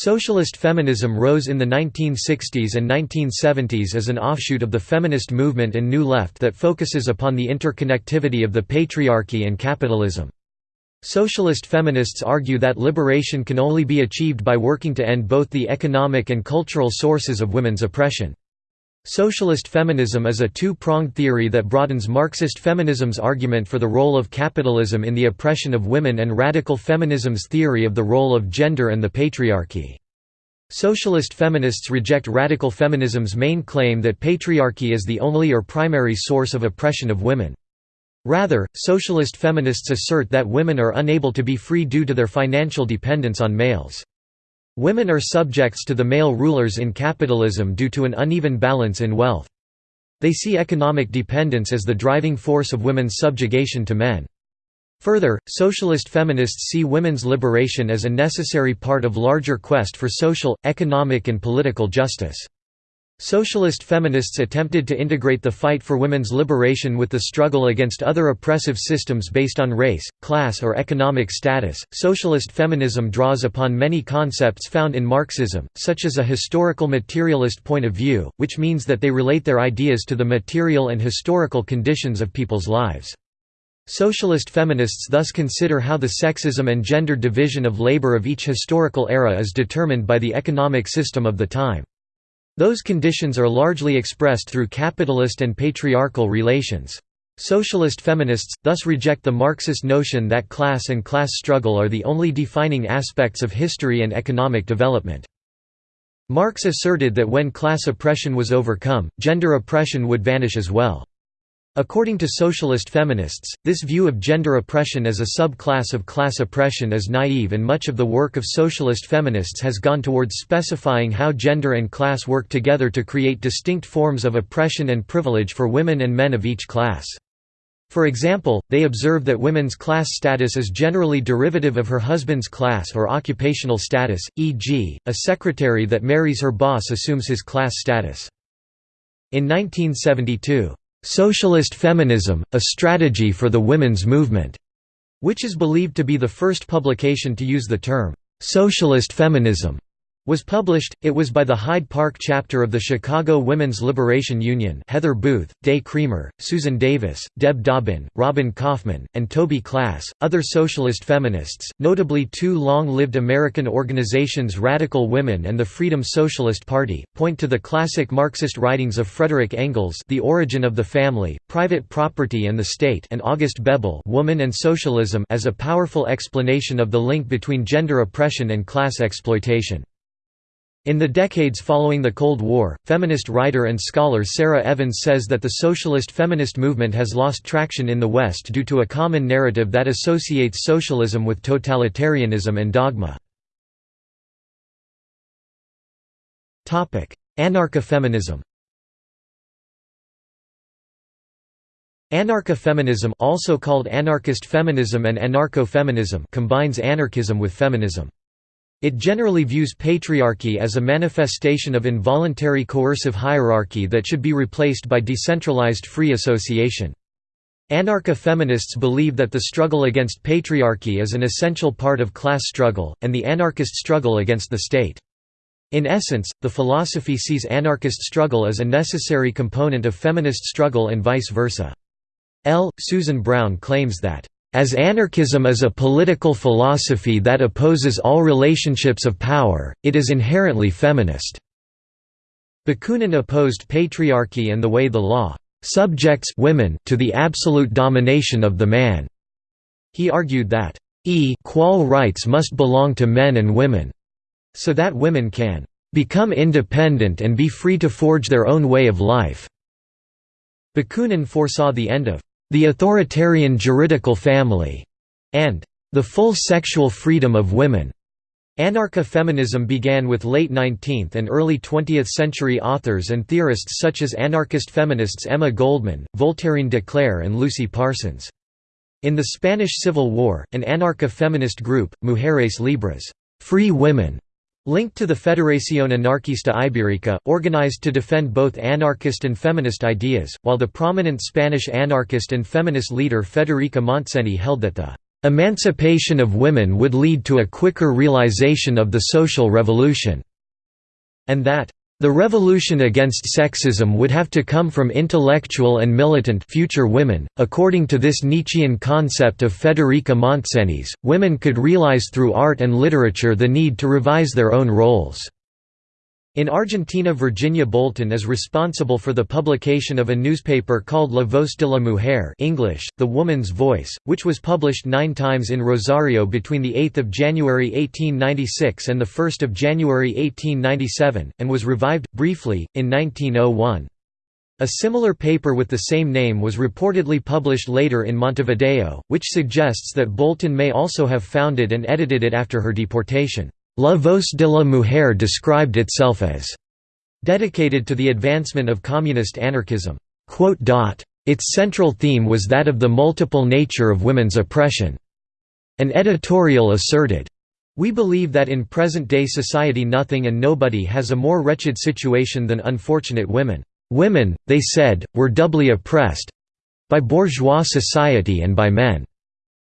Socialist feminism rose in the 1960s and 1970s as an offshoot of the feminist movement and New Left that focuses upon the interconnectivity of the patriarchy and capitalism. Socialist feminists argue that liberation can only be achieved by working to end both the economic and cultural sources of women's oppression. Socialist feminism is a two-pronged theory that broadens Marxist feminism's argument for the role of capitalism in the oppression of women and radical feminism's theory of the role of gender and the patriarchy. Socialist feminists reject radical feminism's main claim that patriarchy is the only or primary source of oppression of women. Rather, socialist feminists assert that women are unable to be free due to their financial dependence on males. Women are subjects to the male rulers in capitalism due to an uneven balance in wealth. They see economic dependence as the driving force of women's subjugation to men. Further, socialist feminists see women's liberation as a necessary part of larger quest for social, economic and political justice. Socialist feminists attempted to integrate the fight for women's liberation with the struggle against other oppressive systems based on race, class, or economic status. Socialist feminism draws upon many concepts found in Marxism, such as a historical materialist point of view, which means that they relate their ideas to the material and historical conditions of people's lives. Socialist feminists thus consider how the sexism and gender division of labor of each historical era is determined by the economic system of the time. Those conditions are largely expressed through capitalist and patriarchal relations. Socialist feminists, thus reject the Marxist notion that class and class struggle are the only defining aspects of history and economic development. Marx asserted that when class oppression was overcome, gender oppression would vanish as well. According to socialist feminists, this view of gender oppression as a subclass of class oppression is naive and much of the work of socialist feminists has gone towards specifying how gender and class work together to create distinct forms of oppression and privilege for women and men of each class. For example, they observe that women's class status is generally derivative of her husband's class or occupational status, e.g., a secretary that marries her boss assumes his class status. In 1972, "'Socialist Feminism, A Strategy for the Women's Movement' which is believed to be the first publication to use the term, "'socialist feminism' was published, it was by the Hyde Park chapter of the Chicago Women's Liberation Union Heather Booth, Day Creamer, Susan Davis, Deb Dobbin, Robin Kaufman, and Toby Klass. Other socialist feminists, notably two long-lived American organizations Radical Women and the Freedom Socialist Party, point to the classic Marxist writings of Frederick Engels The Origin of the Family, Private Property and the State and August Bebel Woman and Socialism as a powerful explanation of the link between gender oppression and class exploitation. In the decades following the Cold War, feminist writer and scholar Sara Evans says that the socialist feminist movement has lost traction in the West due to a common narrative that associates socialism with totalitarianism and dogma. Anarcha-feminism Anarcha-feminism also called anarchist feminism and anarcho-feminism combines anarchism with feminism. It generally views patriarchy as a manifestation of involuntary coercive hierarchy that should be replaced by decentralized free association. Anarcho-feminists believe that the struggle against patriarchy is an essential part of class struggle, and the anarchist struggle against the state. In essence, the philosophy sees anarchist struggle as a necessary component of feminist struggle and vice versa. L. Susan Brown claims that as anarchism is a political philosophy that opposes all relationships of power, it is inherently feminist. Bakunin opposed patriarchy and the way the law subjects women to the absolute domination of the man. He argued that equal rights must belong to men and women, so that women can become independent and be free to forge their own way of life. Bakunin foresaw the end of the authoritarian juridical family, and the full sexual freedom of women. Anarcha-feminism began with late 19th and early 20th century authors and theorists such as anarchist feminists Emma Goldman, Voltairine de Cleyre and Lucy Parsons. In the Spanish Civil War, an anarcha-feminist group, Mujeres Libres free women", Linked to the Federación Anarquista Ibérica, organized to defend both anarchist and feminist ideas, while the prominent Spanish anarchist and feminist leader Federica Montseny held that the Emancipation of women would lead to a quicker realization of the social revolution, and that the revolution against sexism would have to come from intellectual and militant future women. According to this Nietzschean concept of Federica Montseny's, women could realize through art and literature the need to revise their own roles. In Argentina Virginia Bolton is responsible for the publication of a newspaper called La Voz de la Mujer English, The Woman's Voice, which was published nine times in Rosario between 8 January 1896 and 1 January 1897, and was revived, briefly, in 1901. A similar paper with the same name was reportedly published later in Montevideo, which suggests that Bolton may also have founded and edited it after her deportation. La Voz de la Mujer described itself as dedicated to the advancement of communist anarchism. Its central theme was that of the multiple nature of women's oppression. An editorial asserted, we believe that in present-day society nothing and nobody has a more wretched situation than unfortunate women. Women, they said, were doubly oppressed—by bourgeois society and by men.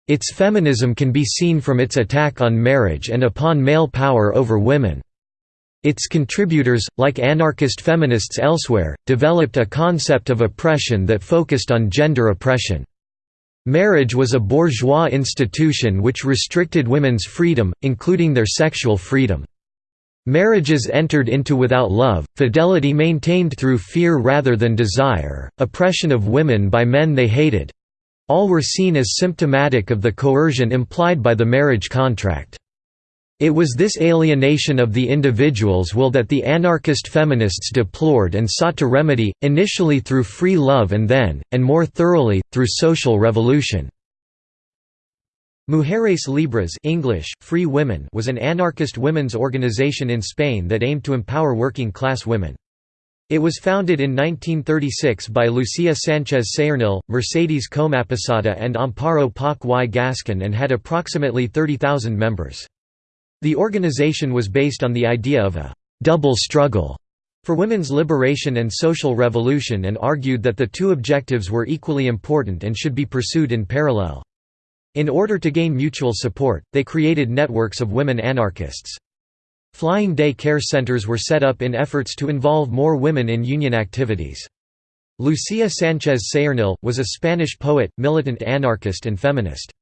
Its feminism can be seen from its attack on marriage and upon male power over women. Its contributors, like anarchist feminists elsewhere, developed a concept of oppression that focused on gender oppression. Marriage was a bourgeois institution which restricted women's freedom, including their sexual freedom. Marriages entered into without love, fidelity maintained through fear rather than desire, oppression of women by men they hated, all were seen as symptomatic of the coercion implied by the marriage contract. It was this alienation of the individual's will that the anarchist feminists deplored and sought to remedy, initially through free love and then, and more thoroughly, through social revolution. Mujeres Libres English, Free Women was an anarchist women's organization in Spain that aimed to empower working-class women. It was founded in 1936 by Lucia Sánchez Saornil, Mercedes Comaposada and Amparo Poch y Gascón and had approximately 30,000 members. The organization was based on the idea of a «double struggle» for women's liberation and social revolution and argued that the two objectives were equally important and should be pursued in parallel. In order to gain mutual support, they created networks of women anarchists. Flying day care centers were set up in efforts to involve more women in union activities. Lucia Sánchez Saornil, was a Spanish poet, militant anarchist and feminist.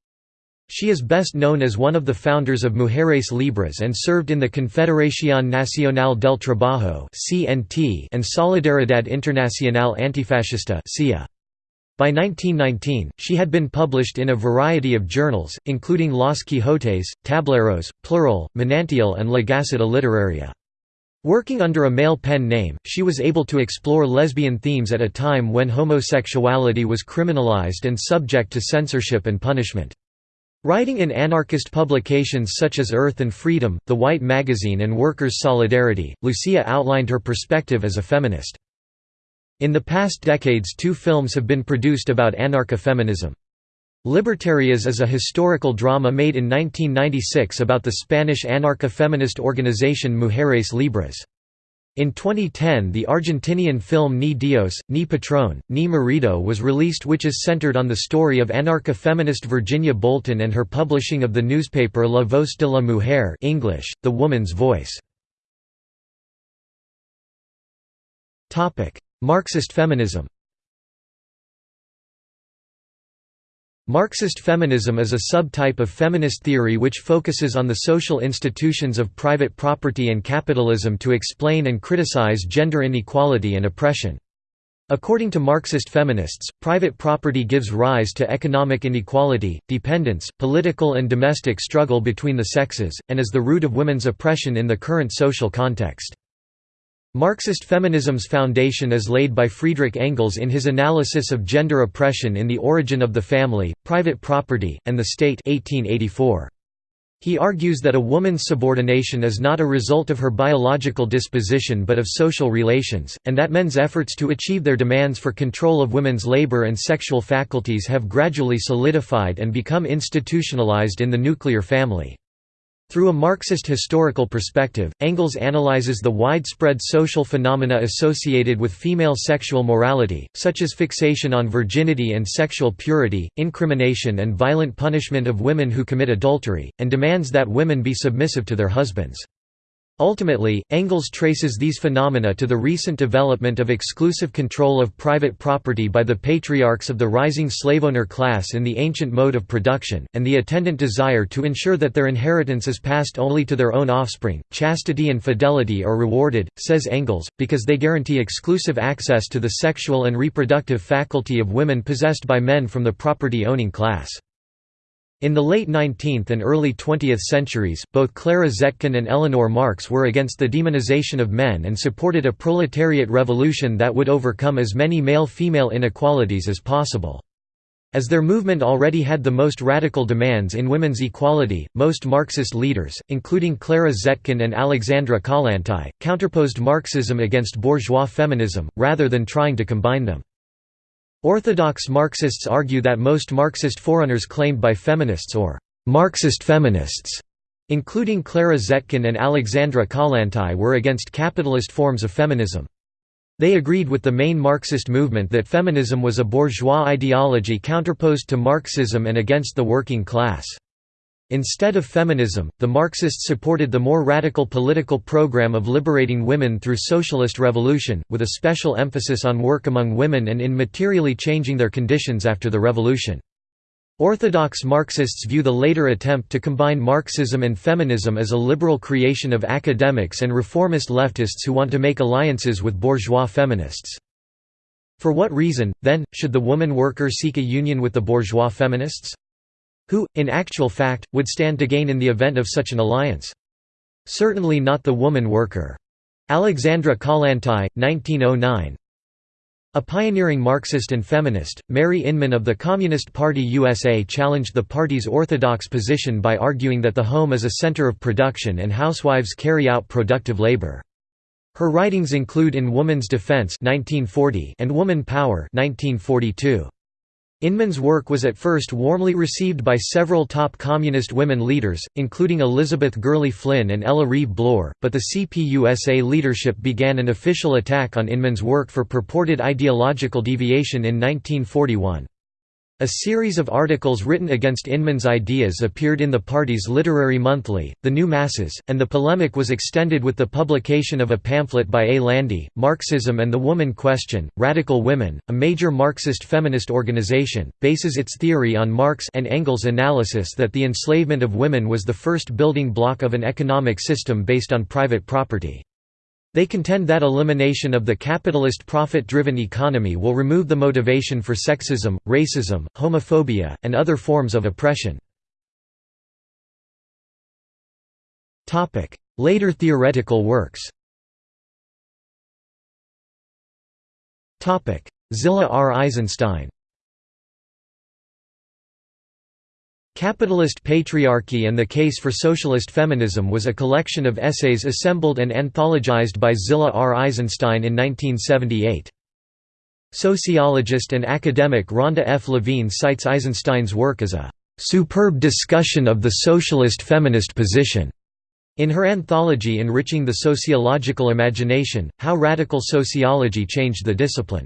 She is best known as one of the founders of Mujeres Libres and served in the Confederación Nacional del Trabajo and Solidaridad Internacional Antifascista by 1919, she had been published in a variety of journals, including Los Quijotes, Tableros, Plural, Manantial and La Gaceta Literaria. Working under a male pen name, she was able to explore lesbian themes at a time when homosexuality was criminalized and subject to censorship and punishment. Writing in anarchist publications such as Earth and Freedom, The White Magazine and Workers' Solidarity, Lucia outlined her perspective as a feminist. In the past decades two films have been produced about anarcha-feminism. Libertarias is a historical drama made in 1996 about the Spanish anarcha-feminist organization Mujeres Libres. In 2010 the Argentinian film Ni Dios, Ni Patrón, Ni Marido was released which is centered on the story of anarcha-feminist Virginia Bolton and her publishing of the newspaper La Voz de la Mujer English, The Woman's Voice. Marxist feminism Marxist feminism is a subtype of feminist theory which focuses on the social institutions of private property and capitalism to explain and criticize gender inequality and oppression. According to Marxist feminists, private property gives rise to economic inequality, dependence, political and domestic struggle between the sexes, and is the root of women's oppression in the current social context. Marxist feminism's foundation is laid by Friedrich Engels in his analysis of gender oppression in The Origin of the Family, Private Property, and the State 1884. He argues that a woman's subordination is not a result of her biological disposition but of social relations, and that men's efforts to achieve their demands for control of women's labor and sexual faculties have gradually solidified and become institutionalized in the nuclear family. Through a Marxist historical perspective, Engels analyzes the widespread social phenomena associated with female sexual morality, such as fixation on virginity and sexual purity, incrimination and violent punishment of women who commit adultery, and demands that women be submissive to their husbands. Ultimately, Engels traces these phenomena to the recent development of exclusive control of private property by the patriarchs of the rising slaveowner class in the ancient mode of production, and the attendant desire to ensure that their inheritance is passed only to their own offspring. Chastity and fidelity are rewarded, says Engels, because they guarantee exclusive access to the sexual and reproductive faculty of women possessed by men from the property-owning class. In the late 19th and early 20th centuries, both Clara Zetkin and Eleanor Marx were against the demonization of men and supported a proletariat revolution that would overcome as many male-female inequalities as possible. As their movement already had the most radical demands in women's equality, most Marxist leaders, including Clara Zetkin and Alexandra Kollontai, counterposed Marxism against bourgeois feminism, rather than trying to combine them. Orthodox Marxists argue that most Marxist forerunners claimed by feminists or Marxist feminists, including Clara Zetkin and Alexandra Kollontai were against capitalist forms of feminism. They agreed with the main Marxist movement that feminism was a bourgeois ideology counterposed to Marxism and against the working class. Instead of feminism, the Marxists supported the more radical political program of liberating women through socialist revolution, with a special emphasis on work among women and in materially changing their conditions after the revolution. Orthodox Marxists view the later attempt to combine Marxism and feminism as a liberal creation of academics and reformist leftists who want to make alliances with bourgeois feminists. For what reason, then, should the woman worker seek a union with the bourgeois feminists? Who, in actual fact, would stand to gain in the event of such an alliance? Certainly not the woman worker. Alexandra Kollontai, 1909 A pioneering Marxist and feminist, Mary Inman of the Communist Party USA challenged the party's orthodox position by arguing that the home is a center of production and housewives carry out productive labor. Her writings include In Woman's Defense 1940 and Woman Power 1942. Inman's work was at first warmly received by several top communist women leaders, including Elizabeth Gurley Flynn and Ella Reeve Bloor, but the CPUSA leadership began an official attack on Inman's work for purported ideological deviation in 1941. A series of articles written against Inman's ideas appeared in the party's literary monthly, The New Masses, and the polemic was extended with the publication of a pamphlet by A. Landy, Marxism and the Woman Question. Radical Women, a major Marxist feminist organization, bases its theory on Marx and Engels' analysis that the enslavement of women was the first building block of an economic system based on private property. They contend that elimination of the capitalist profit-driven economy will remove the motivation for sexism, racism, homophobia, and other forms of oppression. Later theoretical works Zillah R. Eisenstein Capitalist Patriarchy and the Case for Socialist Feminism was a collection of essays assembled and anthologized by Zillah R. Eisenstein in 1978. Sociologist and academic Rhonda F. Levine cites Eisenstein's work as a "...superb discussion of the socialist feminist position." In her anthology Enriching the Sociological Imagination, How Radical Sociology Changed the Discipline.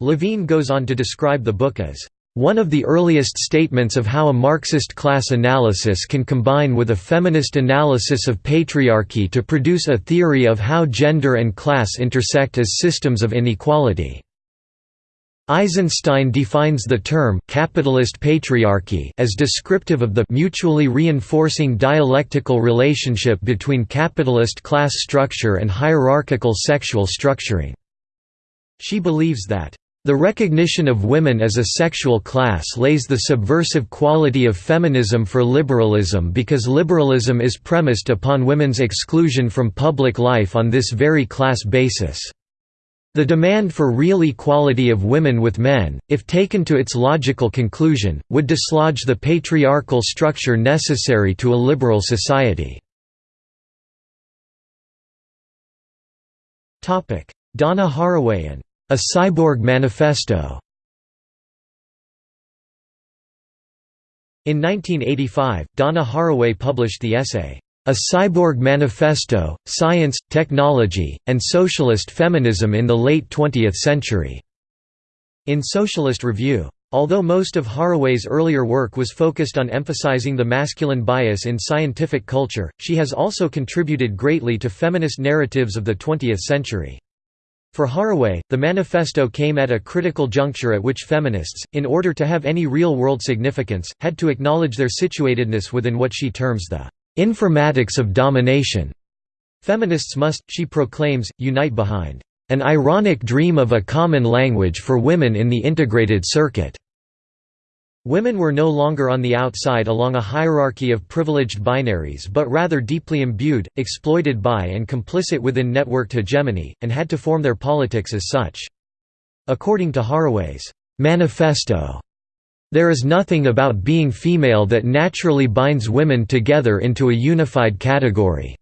Levine goes on to describe the book as one of the earliest statements of how a Marxist class analysis can combine with a feminist analysis of patriarchy to produce a theory of how gender and class intersect as systems of inequality. Eisenstein defines the term capitalist patriarchy as descriptive of the mutually reinforcing dialectical relationship between capitalist class structure and hierarchical sexual structuring. She believes that the recognition of women as a sexual class lays the subversive quality of feminism for liberalism because liberalism is premised upon women's exclusion from public life on this very class basis. The demand for real equality of women with men, if taken to its logical conclusion, would dislodge the patriarchal structure necessary to a liberal society. Donna Haraway a Cyborg Manifesto In 1985, Donna Haraway published the essay, A Cyborg Manifesto, Science, Technology, and Socialist Feminism in the Late Twentieth Century", in Socialist Review. Although most of Haraway's earlier work was focused on emphasizing the masculine bias in scientific culture, she has also contributed greatly to feminist narratives of the 20th century. For Haraway, the manifesto came at a critical juncture at which feminists, in order to have any real-world significance, had to acknowledge their situatedness within what she terms the informatics of domination. Feminists must, she proclaims, unite behind an ironic dream of a common language for women in the integrated circuit. Women were no longer on the outside along a hierarchy of privileged binaries but rather deeply imbued, exploited by and complicit within networked hegemony, and had to form their politics as such. According to Haraway's manifesto, there is nothing about being female that naturally binds women together into a unified category.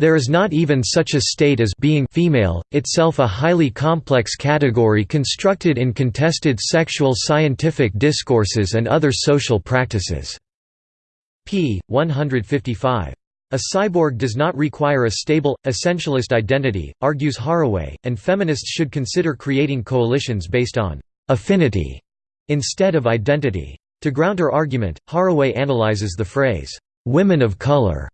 There is not even such a state as being female, itself a highly complex category constructed in contested sexual scientific discourses and other social practices." p. 155. A cyborg does not require a stable, essentialist identity, argues Haraway, and feminists should consider creating coalitions based on «affinity» instead of identity. To ground her argument, Haraway analyzes the phrase, «women of color»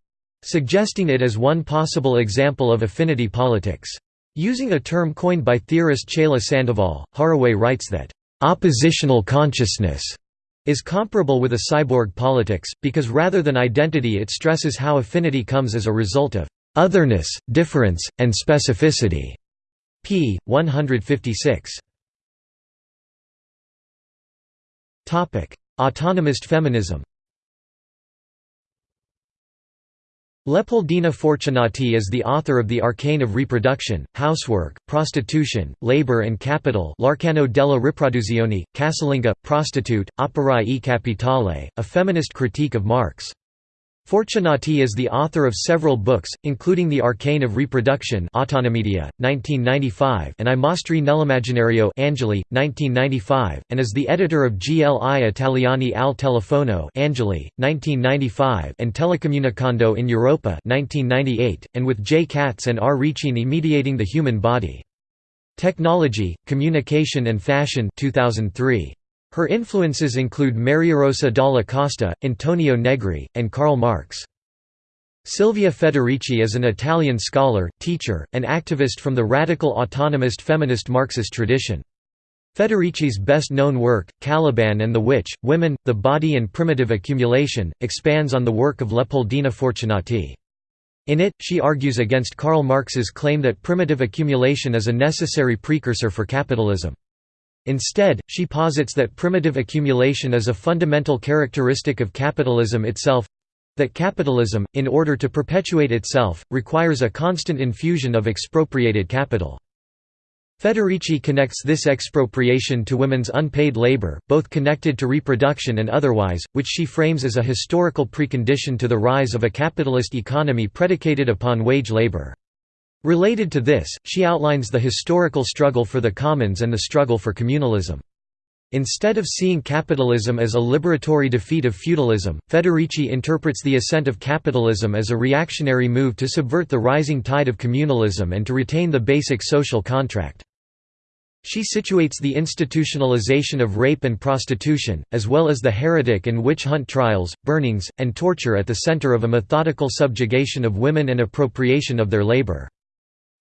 suggesting it as one possible example of affinity politics. Using a term coined by theorist Chela Sandoval, Haraway writes that, "...oppositional consciousness." is comparable with a cyborg politics, because rather than identity it stresses how affinity comes as a result of otherness, difference, and specificity. p. 156. Autonomist feminism Leopoldina Fortunati is the author of The Arcane of Reproduction, Housework, Prostitution, Labor and Capital L'Arcano della Riproduzione, Casalinga, Prostitute, e Capitale, a feminist critique of Marx. Fortunati is the author of several books, including The Arcane of Reproduction Autonomedia, 1995 and I mostri nell'immaginario Angeli, 1995, and is the editor of Gli Italiani al Telefono Angeli, 1995 and Telecomunicando in Europa 1998, and with J. Katz and R. Riccini mediating the human body. Technology, Communication and Fashion 2003. Her influences include Mariarosa dalla Costa, Antonio Negri, and Karl Marx. Silvia Federici is an Italian scholar, teacher, and activist from the radical autonomist feminist Marxist tradition. Federici's best-known work, Caliban and the Witch, Women, the Body and Primitive Accumulation, expands on the work of Leopoldina Fortunati. In it, she argues against Karl Marx's claim that primitive accumulation is a necessary precursor for capitalism. Instead, she posits that primitive accumulation is a fundamental characteristic of capitalism itself that capitalism, in order to perpetuate itself, requires a constant infusion of expropriated capital. Federici connects this expropriation to women's unpaid labor, both connected to reproduction and otherwise, which she frames as a historical precondition to the rise of a capitalist economy predicated upon wage labor. Related to this, she outlines the historical struggle for the commons and the struggle for communalism. Instead of seeing capitalism as a liberatory defeat of feudalism, Federici interprets the ascent of capitalism as a reactionary move to subvert the rising tide of communalism and to retain the basic social contract. She situates the institutionalization of rape and prostitution, as well as the heretic and witch hunt trials, burnings, and torture at the center of a methodical subjugation of women and appropriation of their labor.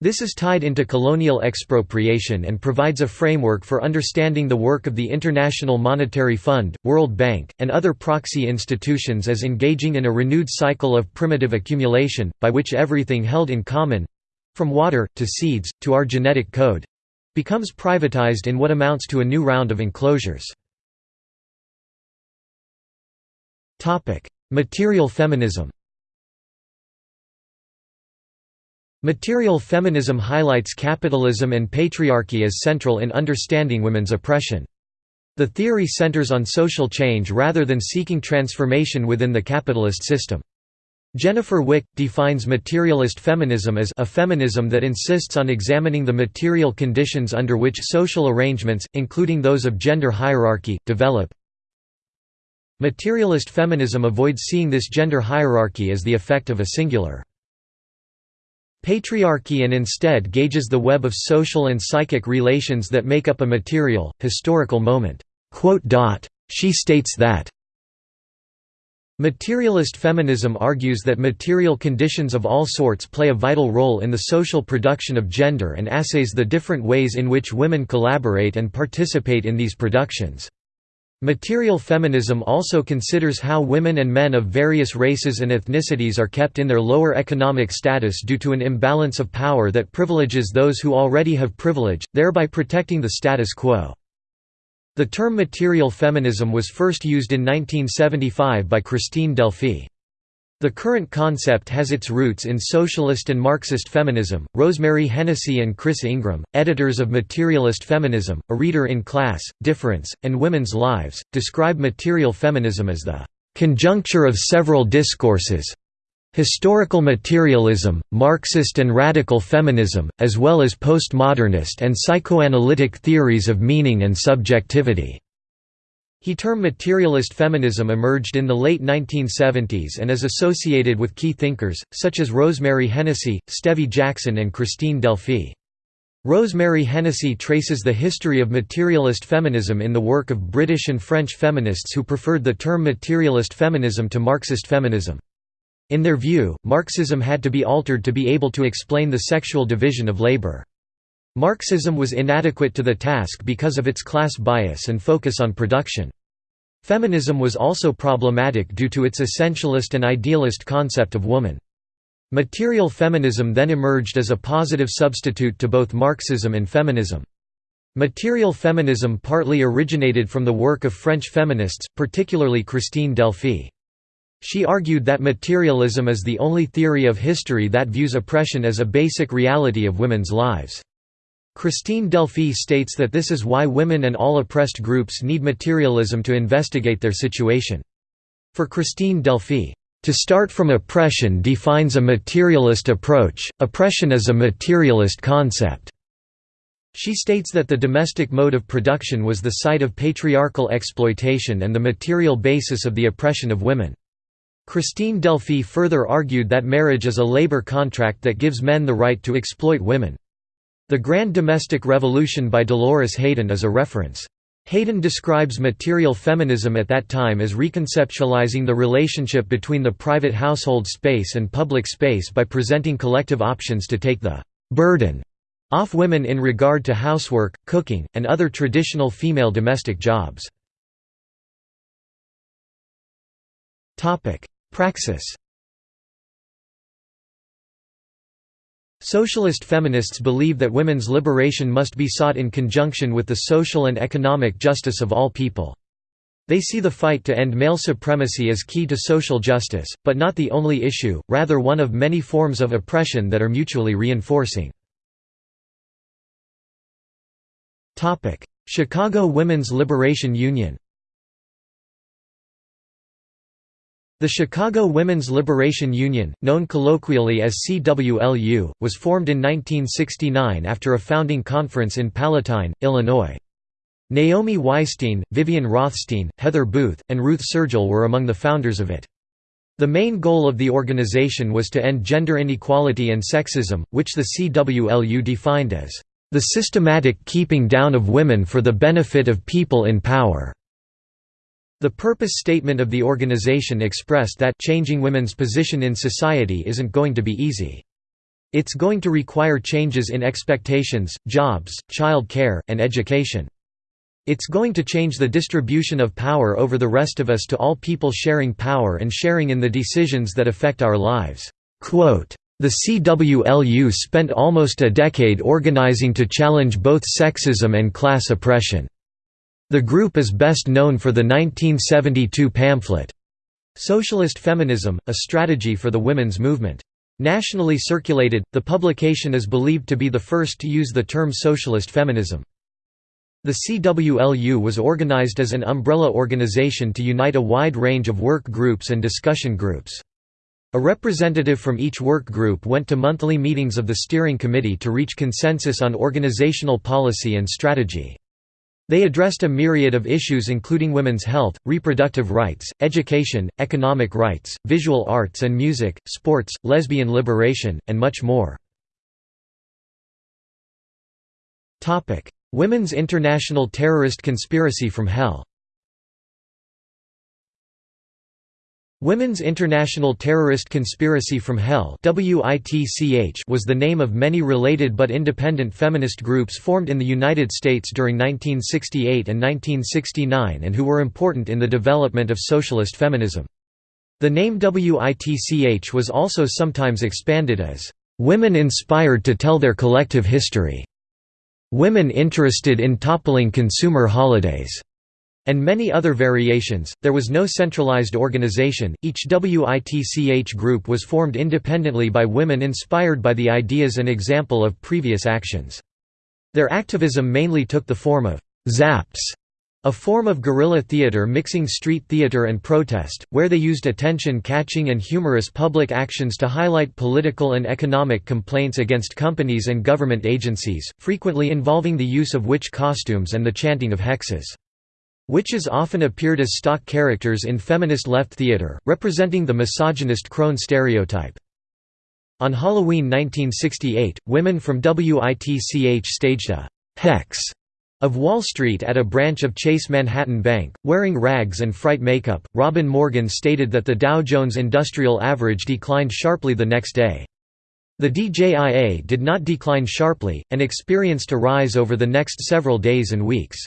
This is tied into colonial expropriation and provides a framework for understanding the work of the International Monetary Fund, World Bank, and other proxy institutions as engaging in a renewed cycle of primitive accumulation, by which everything held in common—from water, to seeds, to our genetic code—becomes privatized in what amounts to a new round of enclosures. Material feminism Material feminism highlights capitalism and patriarchy as central in understanding women's oppression. The theory centers on social change rather than seeking transformation within the capitalist system. Jennifer Wicke, defines materialist feminism as a feminism that insists on examining the material conditions under which social arrangements, including those of gender hierarchy, develop. Materialist feminism avoids seeing this gender hierarchy as the effect of a singular patriarchy and instead gauges the web of social and psychic relations that make up a material, historical moment. She states that Materialist feminism argues that material conditions of all sorts play a vital role in the social production of gender and assays the different ways in which women collaborate and participate in these productions. Material feminism also considers how women and men of various races and ethnicities are kept in their lower economic status due to an imbalance of power that privileges those who already have privilege, thereby protecting the status quo. The term material feminism was first used in 1975 by Christine Delphy. The current concept has its roots in socialist and Marxist feminism. Rosemary Hennessy and Chrys Ingraham, editors of Materialist Feminism, A Reader in Class, Difference, and Women's Lives, describe material feminism as the conjuncture of several discourses historical materialism, Marxist and radical feminism, as well as postmodernist and psychoanalytic theories of meaning and subjectivity. He term materialist feminism emerged in the late 1970s and is associated with key thinkers, such as Rosemary Hennessy, Stevie Jackson and Christine Delphy. Rosemary Hennessy traces the history of materialist feminism in the work of British and French feminists who preferred the term materialist feminism to Marxist feminism. In their view, Marxism had to be altered to be able to explain the sexual division of labor. Marxism was inadequate to the task because of its class bias and focus on production. Feminism was also problematic due to its essentialist and idealist concept of woman. Material feminism then emerged as a positive substitute to both Marxism and feminism. Material feminism partly originated from the work of French feminists, particularly Christine Delphy. She argued that materialism is the only theory of history that views oppression as a basic reality of women's lives. Christine Delphy states that this is why women and all oppressed groups need materialism to investigate their situation. For Christine Delphy, to start from oppression defines a materialist approach, oppression is a materialist concept. She states that the domestic mode of production was the site of patriarchal exploitation and the material basis of the oppression of women. Christine Delphy further argued that marriage is a labor contract that gives men the right to exploit women. The Grand Domestic Revolution by Dolores Hayden is a reference. Hayden describes material feminism at that time as reconceptualizing the relationship between the private household space and public space by presenting collective options to take the «burden» off women in regard to housework, cooking, and other traditional female domestic jobs. Praxis Socialist feminists believe that women's liberation must be sought in conjunction with the social and economic justice of all people. They see the fight to end male supremacy as key to social justice, but not the only issue, rather one of many forms of oppression that are mutually reinforcing. Chicago Women's Liberation Union The Chicago Women's Liberation Union, known colloquially as CWLU, was formed in 1969 after a founding conference in Palatine, Illinois. Naomi Weisstein, Vivian Rothstein, Heather Booth, and Ruth Sergel were among the founders of it. The main goal of the organization was to end gender inequality and sexism, which the CWLU defined as, "...the systematic keeping down of women for the benefit of people in power." The purpose statement of the organization expressed that changing women's position in society isn't going to be easy. It's going to require changes in expectations, jobs, child care, and education. It's going to change the distribution of power over the rest of us to all people sharing power and sharing in the decisions that affect our lives." Quote, the CWLU spent almost a decade organizing to challenge both sexism and class oppression. The group is best known for the 1972 pamphlet, Socialist Feminism, A Strategy for the Women's Movement. Nationally circulated, the publication is believed to be the first to use the term socialist feminism. The CWLU was organized as an umbrella organization to unite a wide range of work groups and discussion groups. A representative from each work group went to monthly meetings of the steering committee to reach consensus on organizational policy and strategy. They addressed a myriad of issues including women's health, reproductive rights, education, economic rights, visual arts and music, sports, lesbian liberation, and much more. Women's International Terrorist Conspiracy from Hell Women's International Terrorist Conspiracy from Hell was the name of many related but independent feminist groups formed in the United States during 1968 and 1969 and who were important in the development of socialist feminism. The name WITCH was also sometimes expanded as, "...women inspired to tell their collective history", "...women interested in toppling consumer holidays", and many other variations. There was no centralized organization, each WITCH group was formed independently by women inspired by the ideas and example of previous actions. Their activism mainly took the form of zaps, a form of guerrilla theater mixing street theater and protest, where they used attention-catching and humorous public actions to highlight political and economic complaints against companies and government agencies, frequently involving the use of witch costumes and the chanting of hexes. Witches often appeared as stock characters in feminist left theater, representing the misogynist crone stereotype. On Halloween 1968, women from WITCH staged a «hex» of Wall Street at a branch of Chase Manhattan Bank, wearing rags and fright makeup. Robin Morgan stated that the Dow Jones Industrial Average declined sharply the next day. The DJIA did not decline sharply, and experienced a rise over the next several days and weeks.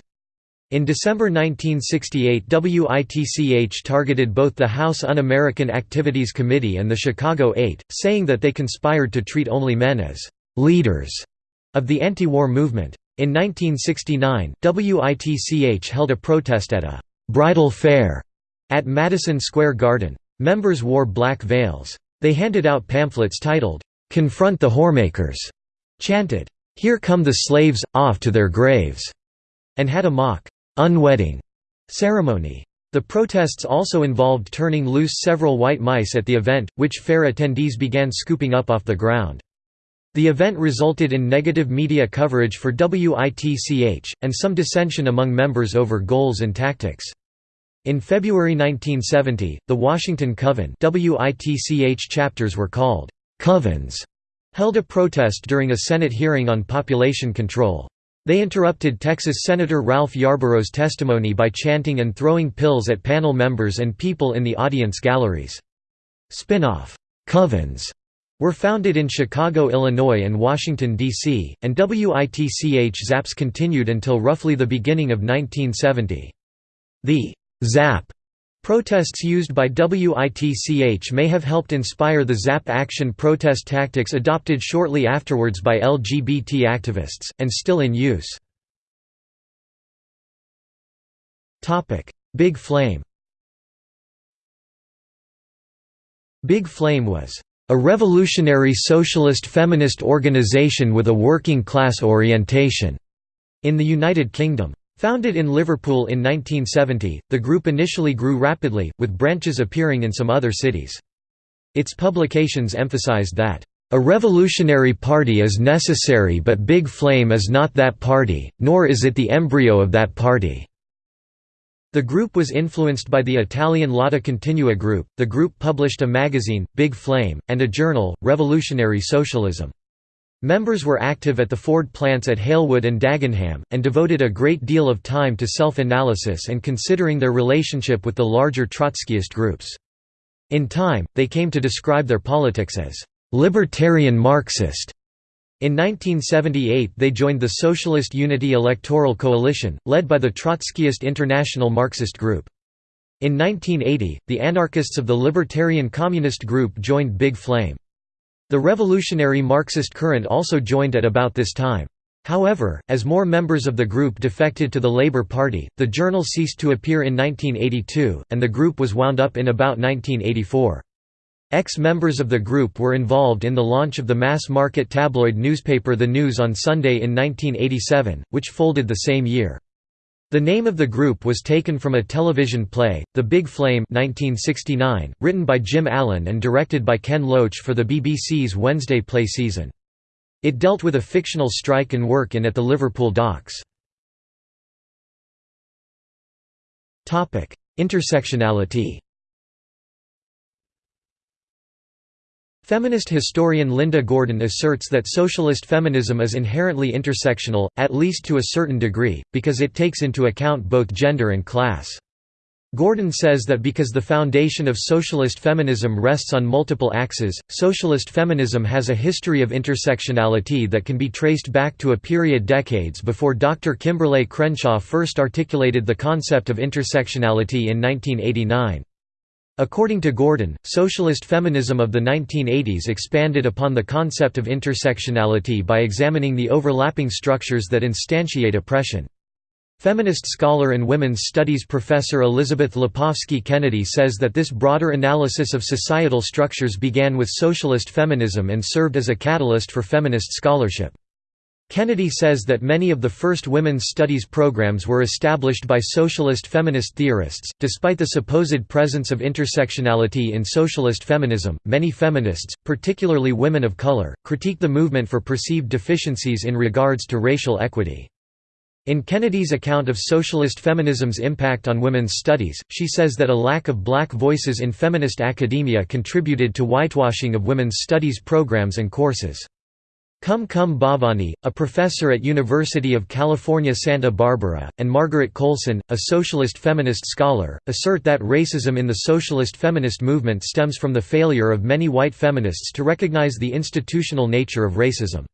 In December 1968 WITCH targeted both the House Un-American Activities Committee and the Chicago Eight, saying that they conspired to treat only men as «leaders» of the anti-war movement. In 1969, WITCH held a protest at a «bridal fair» at Madison Square Garden. Members wore black veils. They handed out pamphlets titled, "'Confront the Whoremakers' chanted, "'Here come the slaves, off to their graves' and had a mock unwedding ceremony. The protests also involved turning loose several white mice at the event, which fair attendees began scooping up off the ground. The event resulted in negative media coverage for WITCH, and some dissension among members over goals and tactics. In February 1970, the Washington Coven WITCH chapters were called «covens», held a protest during a Senate hearing on population control. They interrupted Texas Senator Ralph Yarborough's testimony by chanting and throwing pills at panel members and people in the audience galleries. Spin-off covens were founded in Chicago, Illinois and Washington, D.C., and WITCH ZAPs continued until roughly the beginning of 1970. The ZAP Protests used by WITCH may have helped inspire the ZAP action protest tactics adopted shortly afterwards by LGBT activists, and still in use. Big Flame Big Flame was a revolutionary socialist feminist organization with a working-class orientation in the United Kingdom. Founded in Liverpool in 1970, the group initially grew rapidly, with branches appearing in some other cities. Its publications emphasized that, "...a revolutionary party is necessary but Big Flame is not that party, nor is it the embryo of that party." The group was influenced by the Italian Lotta Continua group. The group published a magazine, Big Flame, and a journal, Revolutionary Socialism. Members were active at the Ford plants at Halewood and Dagenham, and devoted a great deal of time to self-analysis and considering their relationship with the larger Trotskyist groups. In time, they came to describe their politics as «libertarian Marxist». In 1978 they joined the Socialist Unity Electoral Coalition, led by the Trotskyist International Marxist Group. In 1980, the anarchists of the Libertarian Communist Group joined Big Flame. The revolutionary Marxist current also joined at about this time. However, as more members of the group defected to the Labour Party, the journal ceased to appear in 1982, and the group was wound up in about 1984. Ex-members of the group were involved in the launch of the mass-market tabloid newspaper The News on Sunday in 1987, which folded the same year. The name of the group was taken from a television play, The Big Flame 1969, written by Jim Allen and directed by Ken Loach for the BBC's Wednesday play season. It dealt with a fictional strike and work-in at the Liverpool docks. Intersectionality Feminist historian Linda Gordon asserts that socialist feminism is inherently intersectional, at least to a certain degree, because it takes into account both gender and class. Gordon says that because the foundation of socialist feminism rests on multiple axes, socialist feminism has a history of intersectionality that can be traced back to a period decades before Dr. Kimberlé Crenshaw first articulated the concept of intersectionality in 1989. According to Gordon, socialist feminism of the 1980s expanded upon the concept of intersectionality by examining the overlapping structures that instantiate oppression. Feminist scholar and women's studies professor Elizabeth Lapovsky Kennedy says that this broader analysis of societal structures began with socialist feminism and served as a catalyst for feminist scholarship. Kennedy says that many of the first women's studies programs were established by socialist feminist theorists. Despite the supposed presence of intersectionality in socialist feminism, many feminists, particularly women of color, critique the movement for perceived deficiencies in regards to racial equity. In Kennedy's account of socialist feminism's impact on women's studies, she says that a lack of black voices in feminist academia contributed to whitewashing of women's studies programs and courses. Kum Kum Bhavnani, a professor at University of California Santa Barbara, and Margaret Coulson, a socialist feminist scholar, assert that racism in the socialist feminist movement stems from the failure of many white feminists to recognize the institutional nature of racism.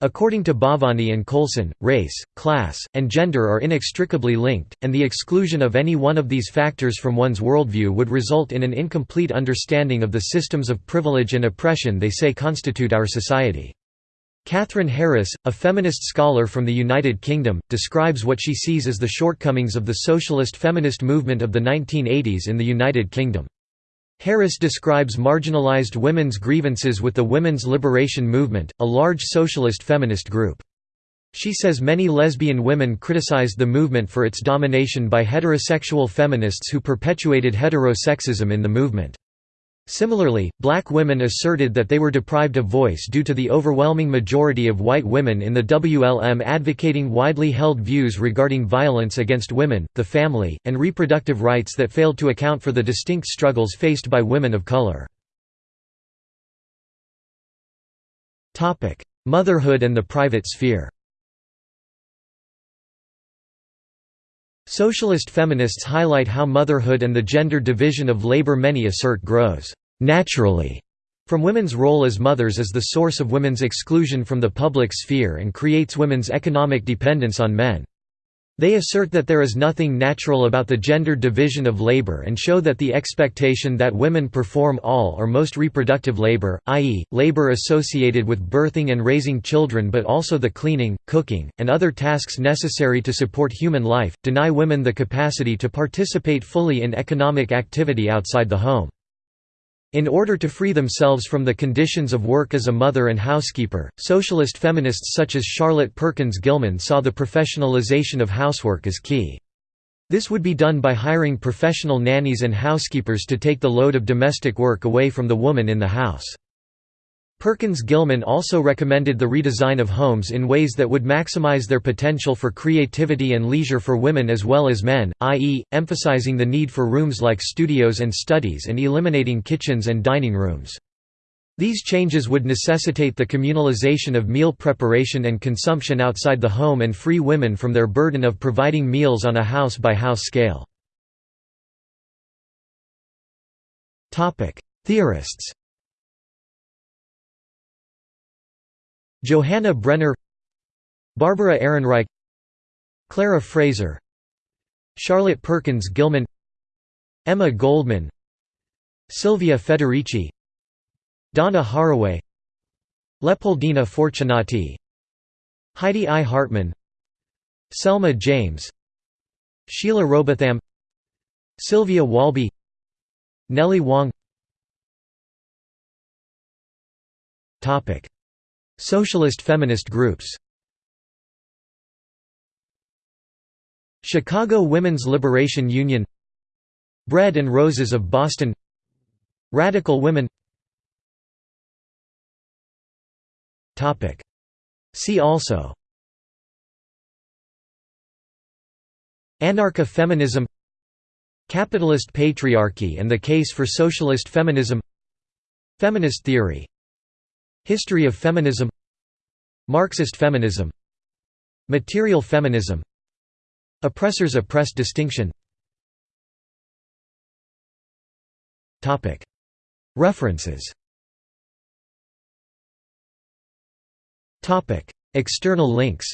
According to Bhavnani and Coulson, race, class, and gender are inextricably linked, and the exclusion of any one of these factors from one's worldview would result in an incomplete understanding of the systems of privilege and oppression they say constitute our society. Kathryn Harriss, a feminist scholar from the United Kingdom, describes what she sees as the shortcomings of the socialist feminist movement of the 1980s in the United Kingdom. Harriss describes marginalised women's grievances with the Women's Liberation Movement, a large socialist feminist group. She says many lesbian women criticized the movement for its domination by heterosexual feminists who perpetuated heterosexism in the movement. Similarly, black women asserted that they were deprived of voice due to the overwhelming majority of white women in the WLM advocating widely held views regarding violence against women, the family, and reproductive rights that failed to account for the distinct struggles faced by women of color. Motherhood and the private sphere Socialist feminists highlight how motherhood and the gender division of labor many assert grows naturally from women's role as mothers is the source of women's exclusion from the public sphere and creates women's economic dependence on men. They assert that there is nothing natural about the gender division of labor and show that the expectation that women perform all or most reproductive labor, i.e., labor associated with birthing and raising children but also the cleaning, cooking, and other tasks necessary to support human life, deny women the capacity to participate fully in economic activity outside the home. In order to free themselves from the conditions of work as a mother and housekeeper, socialist feminists such as Charlotte Perkins Gilman saw the professionalization of housework as key. This would be done by hiring professional nannies and housekeepers to take the load of domestic work away from the woman in the house. Perkins Gilman also recommended the redesign of homes in ways that would maximize their potential for creativity and leisure for women as well as men, i.e., emphasizing the need for rooms like studios and studies and eliminating kitchens and dining rooms. These changes would necessitate the communalization of meal preparation and consumption outside the home and free women from their burden of providing meals on a house-by-house -house scale. Theorists Johanna Brenner Barbara Ehrenreich Clara Fraser Charlotte Perkins Gilman Emma Goldman Silvia Federici Donna Haraway Leopoldina Fortunati Heidi I. Hartmann Selma James Sheila Rowbotham Sylvia Walby Nellie Wong Socialist feminist groups. Chicago Women's Liberation Union. Bread and Roses of Boston. Radical Women. See also. Anarcha feminism Capitalist patriarchy and the case for socialist feminism. Feminist theory History of feminism. Marxist feminism. Material feminism. Oppressors oppressed distinction. References. External links.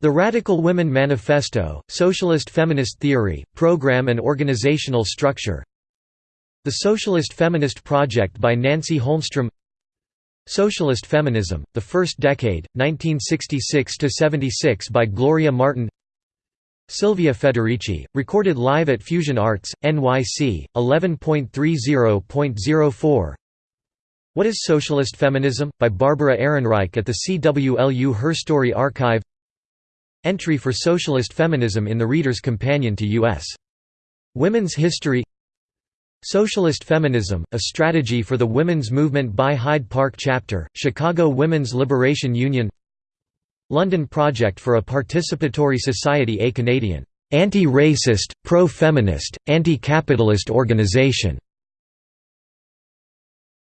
The Radical Women Manifesto, Socialist Feminist Theory, Program and Organizational Structure The Socialist Feminist Project by Nancy Holmstrom Socialist Feminism, The First Decade, 1966–76 by Gloria Martin Silvia Federici, recorded live at Fusion Arts, NYC, 11.30.04 What is Socialist Feminism? by Barbara Ehrenreich at the CWLU Herstory Archive Entry for Socialist Feminism in the Reader's Companion to U.S. Women's History Socialist Feminism, A Strategy for the Women's Movement by Hyde Park Chapter, Chicago Women's Liberation Union London Project for a Participatory Society A Canadian, "...anti-racist, pro-feminist, anti-capitalist organisation",